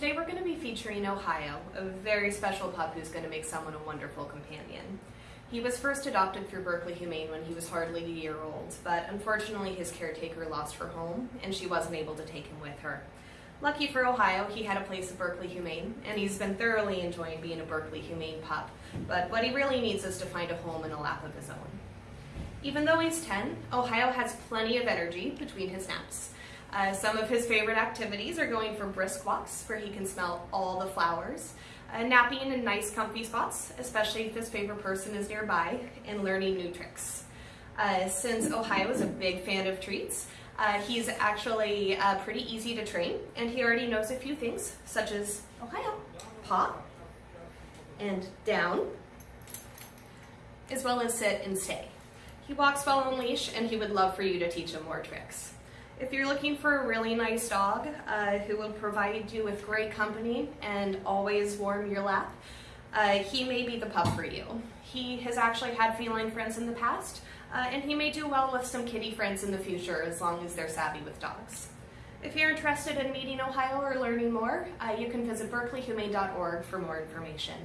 Today we're going to be featuring Ohio, a very special pup who's going to make someone a wonderful companion. He was first adopted through Berkeley Humane when he was hardly a year old, but unfortunately his caretaker lost her home and she wasn't able to take him with her. Lucky for Ohio, he had a place at Berkeley Humane, and he's been thoroughly enjoying being a Berkeley Humane pup, but what he really needs is to find a home and a lap of his own. Even though he's 10, Ohio has plenty of energy between his naps. Uh, some of his favorite activities are going for brisk walks where he can smell all the flowers, uh, napping in nice comfy spots, especially if his favorite person is nearby, and learning new tricks. Uh, since Ohio is a big fan of treats, uh, he's actually uh, pretty easy to train, and he already knows a few things, such as Ohio, paw, and down, as well as sit and stay. He walks well on leash, and he would love for you to teach him more tricks. If you're looking for a really nice dog uh, who will provide you with great company and always warm your lap, uh, he may be the pup for you. He has actually had feline friends in the past, uh, and he may do well with some kitty friends in the future as long as they're savvy with dogs. If you're interested in meeting Ohio or learning more, uh, you can visit berkeleyhumane.org for more information.